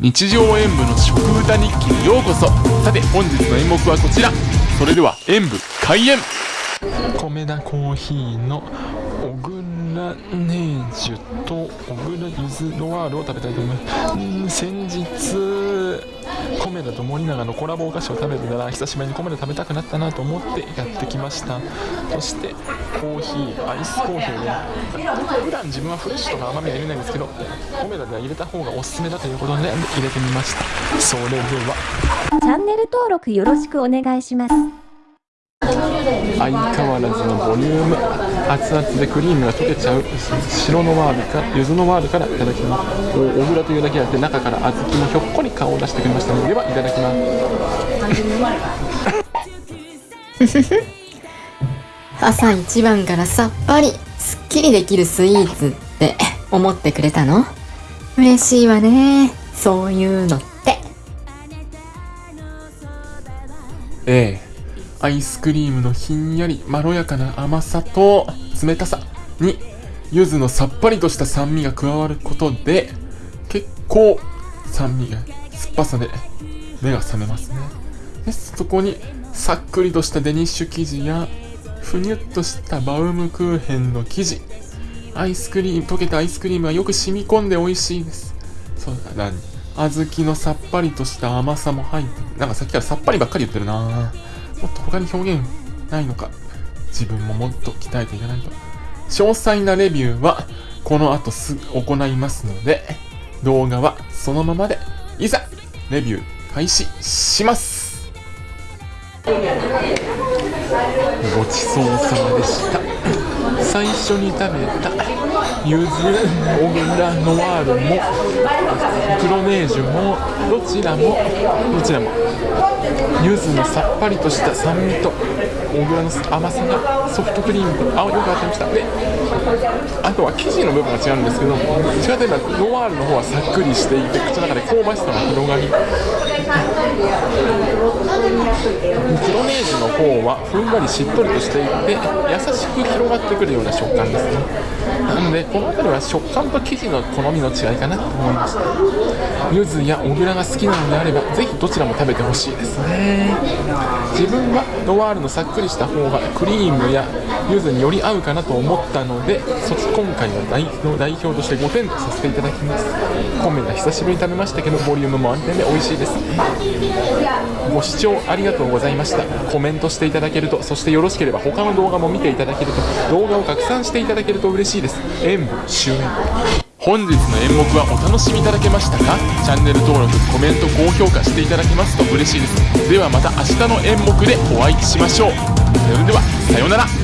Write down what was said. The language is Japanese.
日常演舞の食歌日記にようこそ。さて本日の演目はこちら。それでは演舞開演。米田コーヒーの小倉ネージュと小倉ゆずロワールを食べたいと思います先日米田と森永のコラボお菓子を食べてたら久しぶりに米田食べたくなったなと思ってやってきましたそしてコーヒーアイスコーヒーで普段自分はフレッシュとか甘みは入れないんですけど米田では入れた方がおすすめだということで入れてみましたそれではチャンネル登録よろしくお願いします。相変わらずのボリューム熱々でクリームが溶けちゃう白のワールか柚子のワールからいただきます。お小倉というだけあって中から小豆もひょっこり顔を出してくれましたのでではいただきます。朝一番からさっぱりすっきりできるスイーツって思ってくれたの？嬉しいわね。そういうのって。ええアイスクリームのひんやりまろやかな甘さと冷たさに柚子のさっぱりとした酸味が加わることで結構酸味が酸っぱさで目が覚めますね。でそこにさっくりとしたデニッシュ生地やふにゅっとしたバウムクーヘンの生地。アイスクリーム溶けたアイスクリームがよく染み込んで美味しいです。そうだ小豆のさっぱりとした甘さも入ってなんかさっきからさっぱりばっかり言ってるなぁ。もっと他に表現ないのか。自分ももっと鍛えていかないと。詳細なレビューはこの後すぐ行いますので動画はそのままで。いざレビュー開始します。ごちそうさまでした。最初に食べたゆずオグラノワールもクロネージュもどちらもどちらも。柚子のさっぱりとした酸味と小倉の甘さがソフトクリームとあよく当たりました。であとは生地の部分が違うんですけどどっちかといえばノワールの方はさっくりしていて口の中で香ばしさが広がり。クロネージュの方はふんわりしっとりとしていて優しく広がってくるような食感ですね。なのでこの辺りは食感と生地の好みの違いかなと思いました柚子や小倉が好きなのであればぜひどちらも食べてほしいですね。自分はノワールのさっくりした方がクリームや柚子により合うかなと思ったのでそ今回は代の代表として5点とさせていただきます。米が久しぶりに食べましたけどボリュームも安定で美味しいですご視聴聴ありがとうございました。コメントしていただけるとそしてよろしければ他の動画も見ていただけると動画を拡散していただけると嬉しいです。演舞終演本日の演目はお楽しみいただけましたか？チャンネル登録コメント高評価していただけますと嬉しいです。ではまた明日の演目でお会いしましょう。それではさようなら。